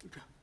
Peter.